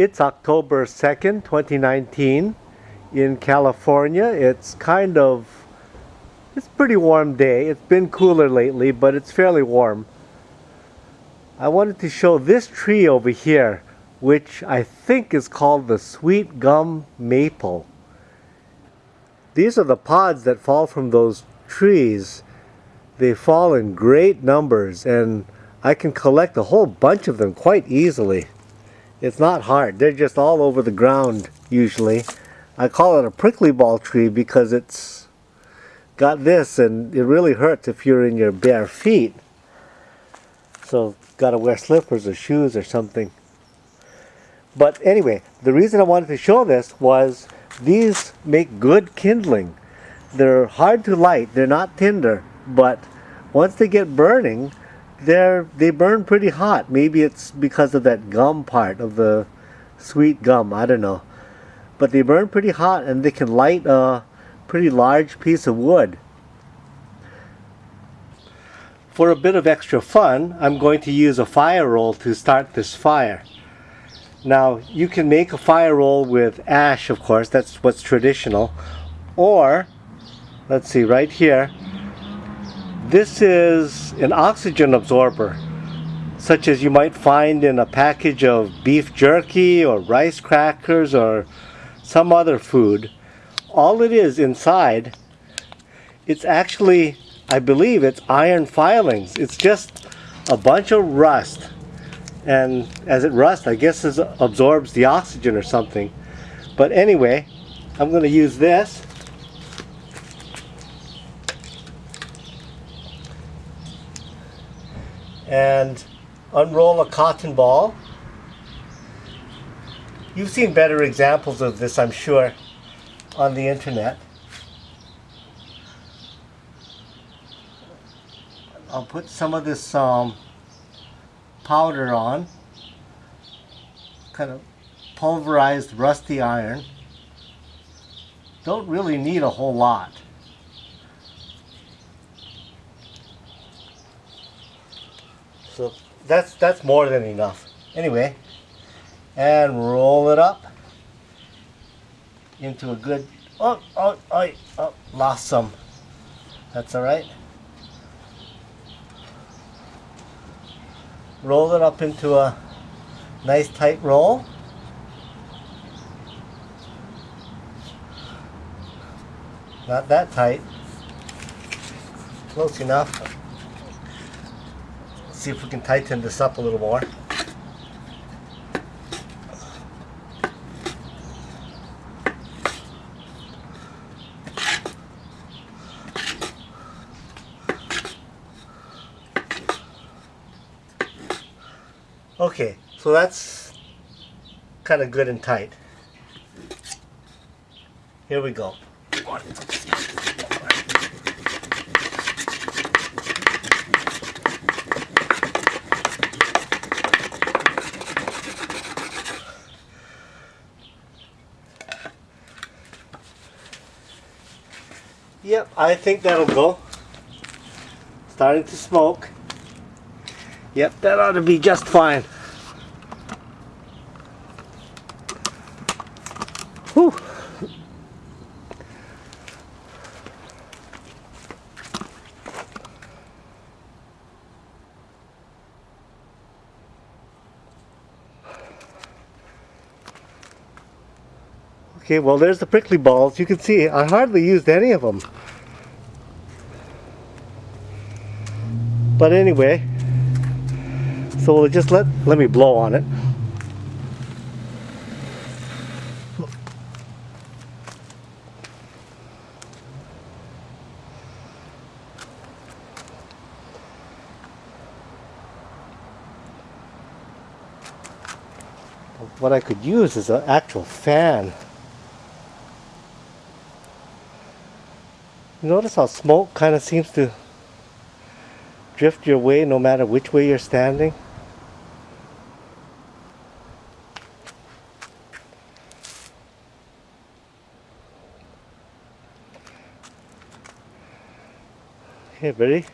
It's October 2nd, 2019 in California. It's kind of, it's a pretty warm day. It's been cooler lately, but it's fairly warm. I wanted to show this tree over here, which I think is called the sweet gum maple. These are the pods that fall from those trees. They fall in great numbers and I can collect a whole bunch of them quite easily. It's not hard. They're just all over the ground usually. I call it a prickly ball tree because it's got this and it really hurts if you're in your bare feet. So got to wear slippers or shoes or something. But anyway, the reason I wanted to show this was these make good kindling. They're hard to light, they're not tinder, but once they get burning, they're they burn pretty hot. Maybe it's because of that gum part of the sweet gum. I don't know, but they burn pretty hot and they can light a pretty large piece of wood. For a bit of extra fun, I'm going to use a fire roll to start this fire. Now, you can make a fire roll with ash, of course, that's what's traditional. Or, let's see, right here, this is an oxygen absorber, such as you might find in a package of beef jerky or rice crackers or some other food. All it is inside, it's actually, I believe it's iron filings. It's just a bunch of rust. And as it rusts, I guess it absorbs the oxygen or something. But anyway, I'm going to use this and unroll a cotton ball. You've seen better examples of this, I'm sure, on the internet. I'll put some of this um, powder on, kind of pulverized rusty iron. Don't really need a whole lot. So that's that's more than enough. Anyway, and roll it up into a good. Oh, oh, oh, oh lost some. That's all right. Roll it up into a nice tight roll. Not that tight. Close enough see if we can tighten this up a little more. Okay, so that's kind of good and tight. Here we go. Yep, I think that'll go. Starting to smoke. Yep, that ought to be just fine. Okay, well there's the prickly balls. You can see I hardly used any of them. But anyway, so we'll just let, let me blow on it. What I could use is an actual fan. Notice how smoke kind of seems to drift your way no matter which way you're standing. Okay, ready?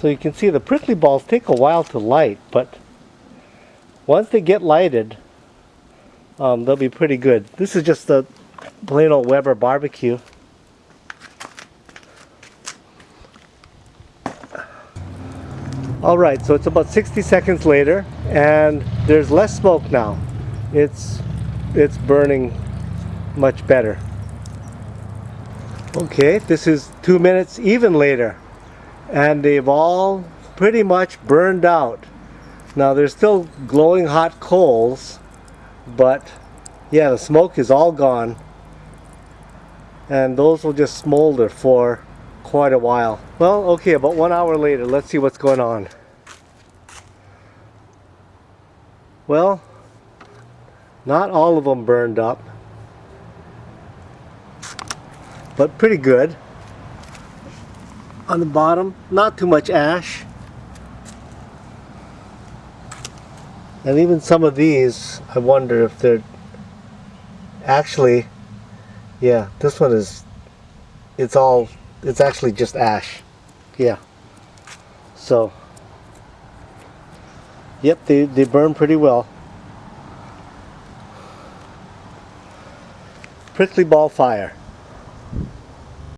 So you can see the prickly balls take a while to light, but once they get lighted, um, they'll be pretty good. This is just a plain old Weber barbecue. Alright, so it's about 60 seconds later and there's less smoke now. It's it's burning much better. Okay, this is two minutes even later and they've all pretty much burned out. Now there's still glowing hot coals but yeah the smoke is all gone and those will just smolder for quite a while. Well, okay, about one hour later, let's see what's going on. Well, not all of them burned up, but pretty good. On the bottom, not too much ash. And even some of these, I wonder if they're actually, yeah, this one is, it's all it's actually just ash. Yeah. So, yep, they, they burn pretty well. Prickly ball fire.